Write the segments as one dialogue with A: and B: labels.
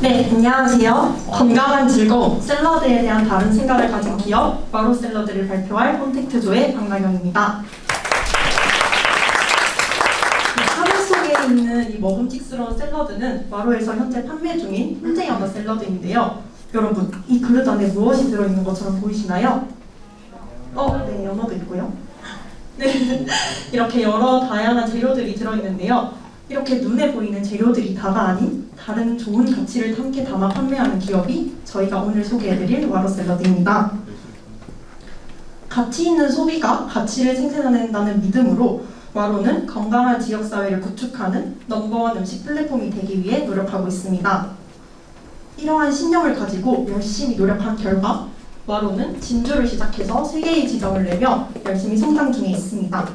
A: 네, 안녕하세요. 건강한 즐거움, 샐러드에 대한 다른 생각을 가진 기업, 마로 샐러드를 발표할 콘택트조의 박나경입니다. 있는 이 먹음직스러운 샐러드는 마로에서 현재 판매 중인 훈제 연어 샐러드인데요. 여러분, 이 그릇 안에 무엇이 들어있는 것처럼 보이시나요? 어, 네, 연어도 있고요. 네, 이렇게 여러 다양한 재료들이 들어있는데요. 이렇게 눈에 보이는 재료들이 다가 아닌 다른 좋은 가치를 함께 담아 판매하는 기업이 저희가 오늘 소개해드릴 와로 샐러드입니다. 가치 있는 소비가 가치를 생산해낸다는 믿음으로 와로는 건강한 지역사회를 구축하는 넘버원 음식 플랫폼이 되기 위해 노력하고 있습니다. 이러한 신념을 가지고 열심히 노력한 결과 와로는 진주를 시작해서 세개의 지점을 내며 열심히 성장 중에 있습니다.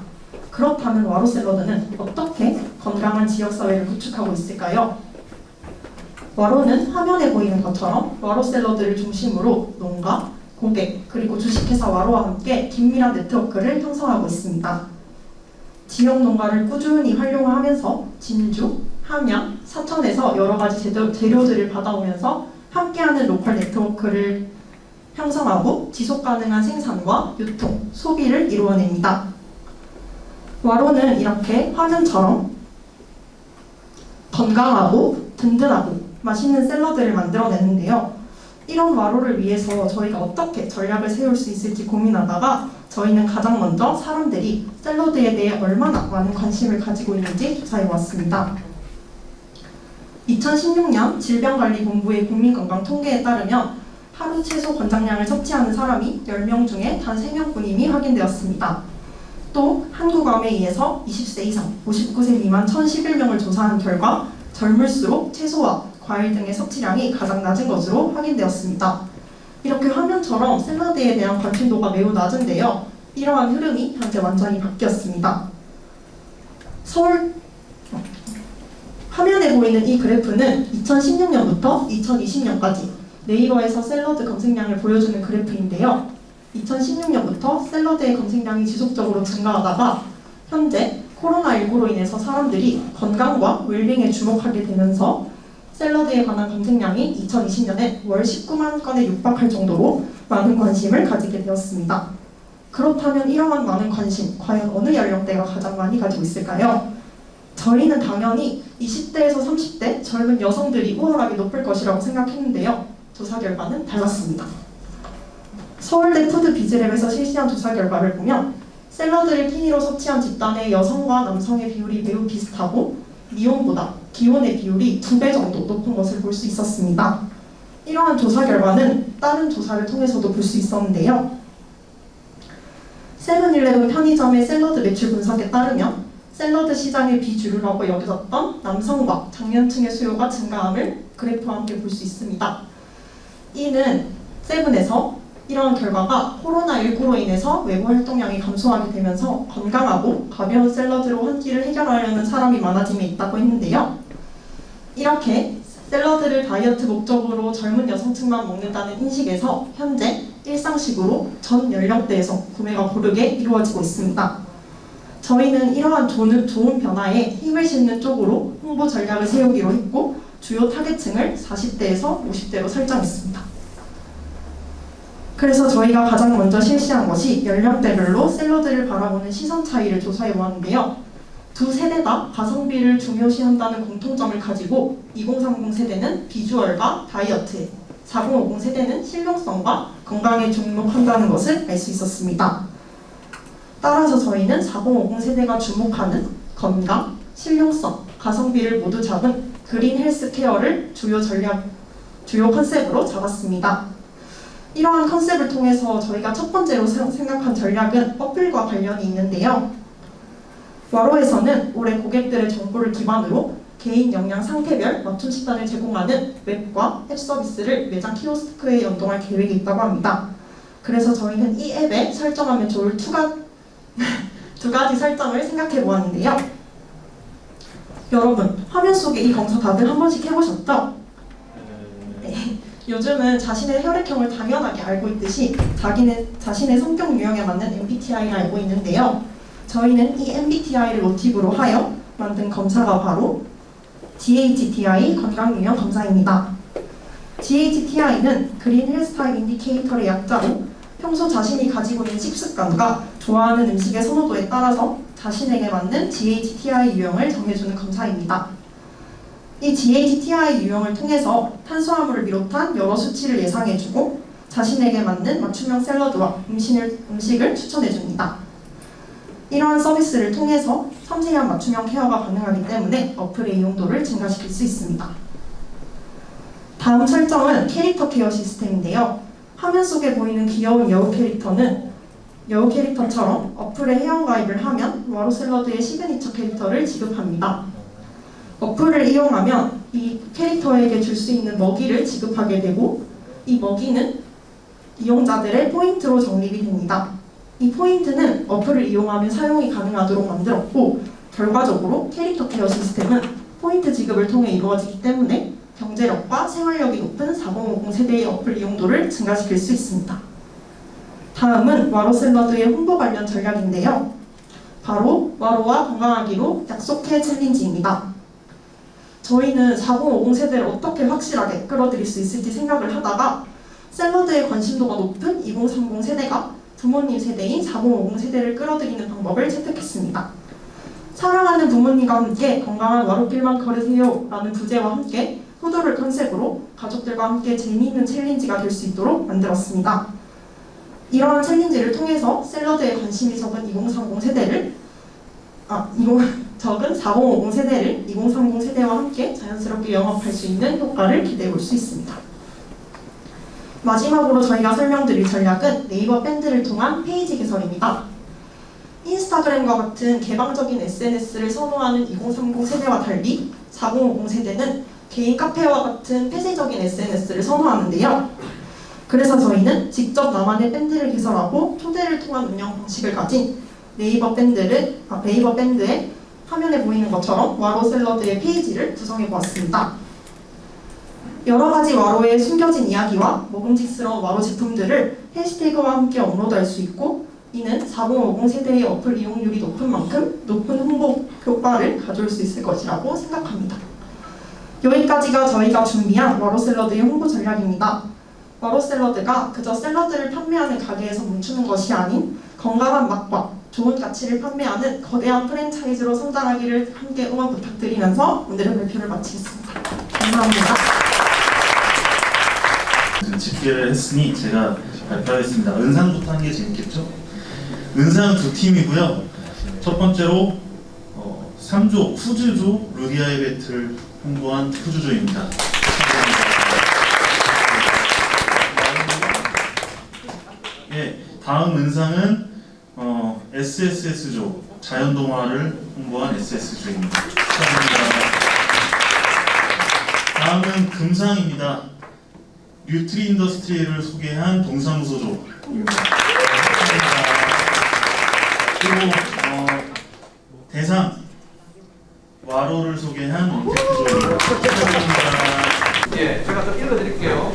A: 그렇다면 와로 샐러드는 어떻게 건강한 지역사회를 구축하고 있을까요? 와로는 화면에 보이는 것처럼 와로 샐러드를 중심으로 농가, 고객, 그리고 주식회사 와로와 함께 긴밀한 네트워크를 형성하고 있습니다. 지역 농가를 꾸준히 활용하면서 진주, 함양, 사천에서 여러 가지 재료들을 받아오면서 함께하는 로컬 네트워크를 형성하고 지속가능한 생산과 유통, 소비를 이루어냅니다. 와로는 이렇게 화면처럼 건강하고 든든하고 맛있는 샐러드를 만들어내는데요. 이런 와로를 위해서 저희가 어떻게 전략을 세울 수 있을지 고민하다가 저희는 가장 먼저 사람들이 샐러드에 대해 얼마나 많은 관심을 가지고 있는지 조사해 왔습니다. 2016년 질병관리본부의 국민건강 통계에 따르면 하루 채소 권장량을 섭취하는 사람이 10명 중에 단 3명뿐임이 확인되었습니다. 또 한국암회의에서 20세 이상 59세 미만 1011명을 조사한 결과 젊을수록 채소와 과일 등의 섭취량이 가장 낮은 것으로 확인되었습니다. 이렇게 화면처럼 샐러드에 대한 관심도가 매우 낮은데요. 이러한 흐름이 현재 완전히 바뀌었습니다. 서울 화면에 보이는 이 그래프는 2016년부터 2020년까지 네이버에서 샐러드 검색량을 보여주는 그래프인데요. 2016년부터 샐러드의 검색량이 지속적으로 증가하다가 현재 코로나19로 인해서 사람들이 건강과 웰빙에 주목하게 되면서 샐러드에 관한 검색량이 2020년에 월 19만 건에 육박할 정도로 많은 관심을 가지게 되었습니다. 그렇다면 이러한 많은 관심, 과연 어느 연령대가 가장 많이 가지고 있을까요? 저희는 당연히 20대에서 30대 젊은 여성들이 우월하게 높을 것이라고 생각했는데요. 조사 결과는 달랐습니다. 서울대 Food Biz Lab에서 실시한 조사 결과를 보면 샐러드를 끼니로 섭취한 집단의 여성과 남성의 비율이 매우 비슷하고 미혼보다 기혼의 비율이 두 배 정도 높은 것을 볼 수 있었습니다. 이러한 조사 결과는 다른 조사를 통해서도 볼 수 있었는데요. 세븐일레븐 편의점의 샐러드 매출 분석에 따르면 샐러드 시장의 비주류라고 여겨졌던 남성과 장년층의 수요가 증가함을 그래프와 함께 볼 수 있습니다. 이는 세븐에서 이러한 결과가 코로나19로 인해서 외부 활동량이 감소하게 되면서 건강하고 가벼운 샐러드로 한 끼를 해결하려는 사람이 많아짐에 있다고 했는데요. 이렇게 샐러드를 다이어트 목적으로 젊은 여성층만 먹는다는 인식에서 현재 일상식으로 전 연령대에서 구매가 고르게 이루어지고 있습니다. 저희는 이러한 좋은, 변화에 힘을 싣는 쪽으로 홍보 전략을 세우기로 했고 주요 타겟층을 40대에서 50대로 설정했습니다. 그래서 저희가 가장 먼저 실시한 것이 연령대별로 샐러드를 바라보는 시선 차이를 조사해 보았는데요. 두 세대가 가성비를 중요시한다는 공통점을 가지고 2030 세대는 비주얼과 다이어트, 4050 세대는 실용성과 건강에 주목한다는 것을 알 수 있었습니다. 따라서 저희는 4050 세대가 주목하는 건강, 실용성, 가성비를 모두 잡은 그린 헬스 케어를 주요 전략, 주요 컨셉으로 잡았습니다. 이러한 컨셉을 통해서 저희가 첫 번째로 생각한 전략은 어플과 관련이 있는데요. 와로에서는 올해 고객들의 정보를 기반으로 개인 역량 상태별 맞춤 식단을 제공하는 웹과 앱 서비스를 매장 키오스크에 연동할 계획이 있다고 합니다. 그래서 저희는 이 앱에 설정하면 좋을 투가, 두 가지 설정을 생각해 보았는데요. 여러분, 화면 속에 이 검사 다들 한 번씩 해보셨죠? 요즘은 자신의 혈액형을 당연하게 알고 있듯이 자기는 자신의 성격 유형에 맞는 MBTI를 알고 있는데요. 저희는 이 MBTI를 모티브로 하여 만든 검사가 바로 GHTI 건강유형 검사입니다. GHTI는 Green Health Type Indicator의 약자로 평소 자신이 가지고 있는 식습관과 좋아하는 음식의 선호도에 따라서 자신에게 맞는 GHTI 유형을 정해주는 검사입니다. 이 GHTI 유형을 통해서 탄수화물을 비롯한 여러 수치를 예상해주고 자신에게 맞는 맞춤형 샐러드와 음식을, 음식을 추천해줍니다. 이러한 서비스를 통해서 섬세한 맞춤형 케어가 가능하기 때문에 어플의 이용도를 증가시킬 수 있습니다. 다음 설정은 캐릭터 케어 시스템인데요. 화면 속에 보이는 귀여운 여우 캐릭터는 여우 캐릭터처럼 어플에 회원가입을 하면 와로 샐러드의 시그니처 캐릭터를 지급합니다. 어플을 이용하면 이 캐릭터에게 줄 수 있는 먹이를 지급하게 되고 이 먹이는 이용자들의 포인트로 적립이 됩니다. 이 포인트는 어플을 이용하면 사용이 가능하도록 만들었고 결과적으로 캐릭터 케어 시스템은 포인트 지급을 통해 이루어지기 때문에 경제력과 생활력이 높은 4050 세대의 어플 이용도를 증가시킬 수 있습니다. 다음은 와로 샐러드의 홍보 관련 전략인데요. 바로 와로와 건강하기로 약속해 챌린지입니다. 저희는 4050 세대를 어떻게 확실하게 끌어들일 수 있을지 생각을 하다가 샐러드에 관심도가 높은 2030 세대가 부모님 세대인 4050 세대를 끌어들이는 방법을 채택했습니다. 사랑하는 부모님과 함께 건강한 와로길만 걸으세요 라는 부제와 함께 효도를 컨셉으로 가족들과 함께 재미있는 챌린지가 될 수 있도록 만들었습니다. 이러한 챌린지를 통해서 샐러드에 관심이 적은 2030 세대를 아, 20, 적은 4050 세대를 2030 세대와 함께 자연스럽게 영입할 수 있는 효과를 기대해 볼 수 있습니다. 마지막으로 저희가 설명드릴 전략은 네이버 밴드를 통한 페이지 개설입니다. 인스타그램과 같은 개방적인 SNS를 선호하는 2030 세대와 달리 4050 세대는 개인 카페와 같은 폐쇄적인 SNS를 선호하는데요. 그래서 저희는 직접 나만의 밴드를 개설하고 초대를 통한 운영 방식을 가진 네이버 밴드를 아, 네이버 밴드에 화면에 보이는 것처럼 와로 샐러드의 페이지를 구성해 보았습니다. 여러 가지 와로의 숨겨진 이야기와 먹음직스러운 와로 제품들을 해시태그와 함께 업로드할 수 있고 이는 4050 세대의 어플 이용률이 높은 만큼 높은 홍보 효과를 가져올 수 있을 것이라고 생각합니다. 여기까지가 저희가 준비한 와로 샐러드의 홍보 전략입니다. 와로 샐러드가 그저 샐러드를 판매하는 가게에서 멈추는 것이 아닌 건강한 맛과 좋은 가치를 판매하는 거대한 프랜차이즈로 성장하기를 함께 응원 부탁드리면서 오늘의 발표를 마치겠습니다. 감사합니다.
B: 집계를 했으니 제가 발표하겠습니다. 은상부터 하는 게 재밌겠죠? 은상 두 팀이고요. 첫 번째로 어, 3조 푸즈조 루디아이 배틀 홍보한 푸즈조입니다. 예, 다음 은상은 어, SSS조 자연동화를 홍보한 SS조입니다. 축하드립니다. 다음은 금상입니다. 뉴트리 인더스트리를 소개한 동사무소조입니다. 축하드립니다. 그리고 어, 대상 와로를 소개한. 축하드립니다.
C: 예, 제가 좀 읽어드릴게요.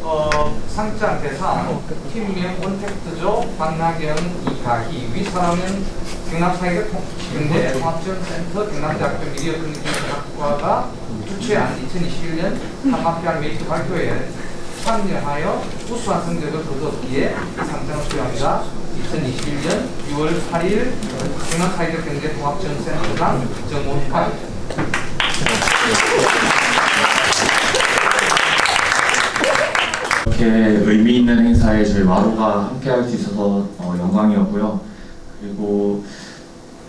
C: 어, 상장 대상 팀명 언택트조 박나경 이가희 위사람은 경남사회적 경제 통합지원센터 경남대학교 미디어 커뮤니케이션학과가 주최한 2021년 한마 PR 메이트 발표에 참여하여 우수한 성적을 거두었기에 이 상장을 수여합니다. 2021년 6월 8일 경남사회적 경제 통합지원센터장 정원관
D: 이렇게 의미 있는 행사에 저희 마루가 함께 할 수 있어서 어, 영광이었고요. 그리고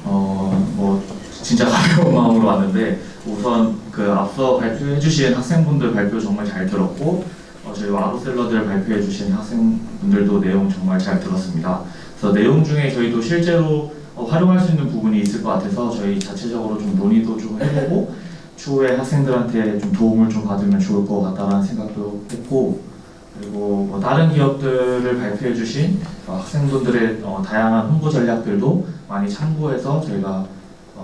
D: 어, 뭐 진짜 가벼운 마음으로 왔는데 우선 그 앞서 발표해 주신 학생분들 발표 정말 잘 들었고 어, 저희 와로 샐러드를 발표해 주신 학생분들도 내용 정말 잘 들었습니다. 그래서 내용 중에 저희도 실제로 어, 활용할 수 있는 부분이 있을 것 같아서 저희 자체적으로 좀 논의도 좀 해보고 추후에 학생들한테 좀 도움을 좀 받으면 좋을 것 같다라는 생각도 했고 그리고 뭐 다른 기업들을 발표해 주신 어, 학생분들의 어, 다양한 홍보 전략들도 많이 참고해서 저희가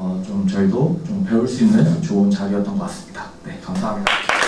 D: 어, 좀 저희도 좀 배울 수 있는 좋은 자리였던 것 같습니다. 네, 감사합니다.